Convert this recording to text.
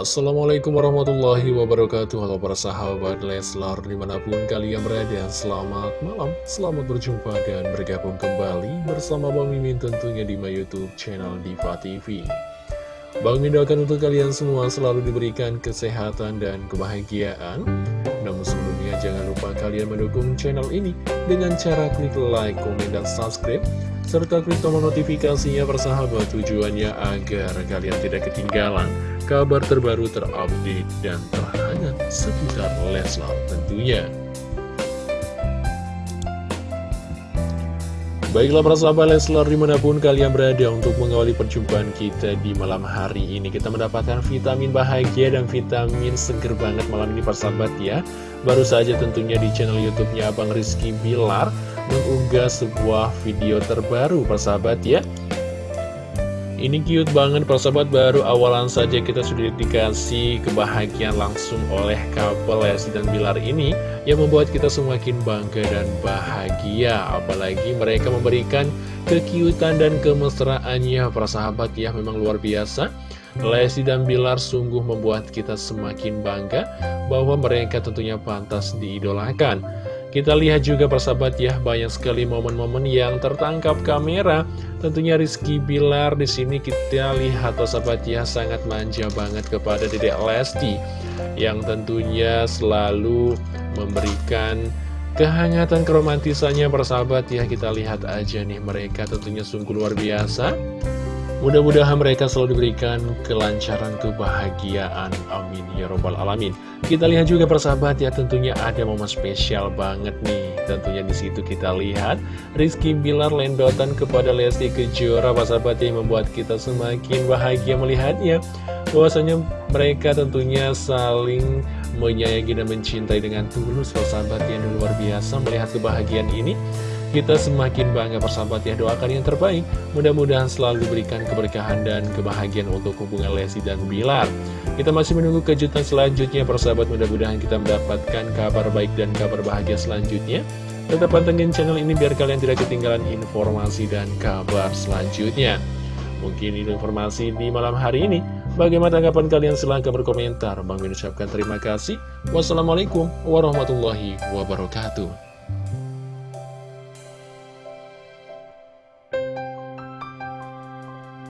Assalamualaikum warahmatullahi wabarakatuh. Halo para sahabat Leslar Di mana pun kalian berada Selamat malam. Selamat berjumpa dan bergabung kembali Bersama Bang Mimin tentunya di my youtube channel Diva TV Bang Mimin doakan untuk kalian semua Selalu diberikan kesehatan dan kebahagiaan. Namun sebelumnya jangan lupa kalian mendukung channel ini Dengan cara klik like, komen, dan subscribe serta klik tombol notifikasinya persahabat tujuannya agar kalian tidak ketinggalan kabar terbaru terupdate dan terhangat seputar Leslar tentunya. Baiklah para sahabat Leslar di mana pun kalian berada untuk mengawali perjumpaan kita di malam hari ini Kita mendapatkan vitamin bahagia dan vitamin seger banget malam ini para sahabat ya Baru saja tentunya di channel youtube-nya Abang Rizky Bilar mengunggah sebuah video terbaru persahabat ya ini cute banget persahabat baru awalan saja kita sudah dikasih kebahagiaan langsung oleh couple Lesti dan Bilar ini Yang membuat kita semakin bangga dan bahagia. Apalagi mereka memberikan kekiutan dan kemesraannya persahabat ya memang luar biasa. Lesti dan Bilar sungguh membuat kita semakin bangga bahwa mereka tentunya pantas diidolakan kita lihat juga persahabat ya, banyak sekali momen-momen yang tertangkap kamera. Tentunya Rizky Bilar di sini kita lihat persahabat ya sangat manja banget kepada Dedek Lesti. Yang tentunya selalu memberikan kehangatan keromantisannya persahabat ya. Kita lihat aja nih mereka tentunya sungguh luar biasa. Mudah-mudahan mereka selalu diberikan kelancaran kebahagiaan. Amin ya robbal alamin. Kita lihat juga persahabat ya tentunya ada momen spesial banget nih. Tentunya di situ kita lihat Rizky Bilar lendotan kepada Lesti Kejora persahabat yang membuat kita semakin bahagia melihatnya. Bahwasanya mereka tentunya saling menyayangi dan mencintai dengan tulus persahabat yang luar biasa melihat kebahagiaan ini. Kita semakin bangga persahabat ya doakan yang terbaik. Mudah-mudahan selalu diberikan keberkahan dan kebahagiaan untuk hubungan Lesti dan Bilar. Kita masih menunggu kejutan selanjutnya persahabat. Mudah-mudahan kita mendapatkan kabar baik dan kabar bahagia selanjutnya. Tetap pantengin channel ini biar kalian tidak ketinggalan informasi dan kabar selanjutnya. Mungkin ini informasi di malam hari ini. Bagaimana tanggapan kalian? Silahkan berkomentar. Bang mengucapkan terima kasih. Wassalamualaikum warahmatullahi wabarakatuh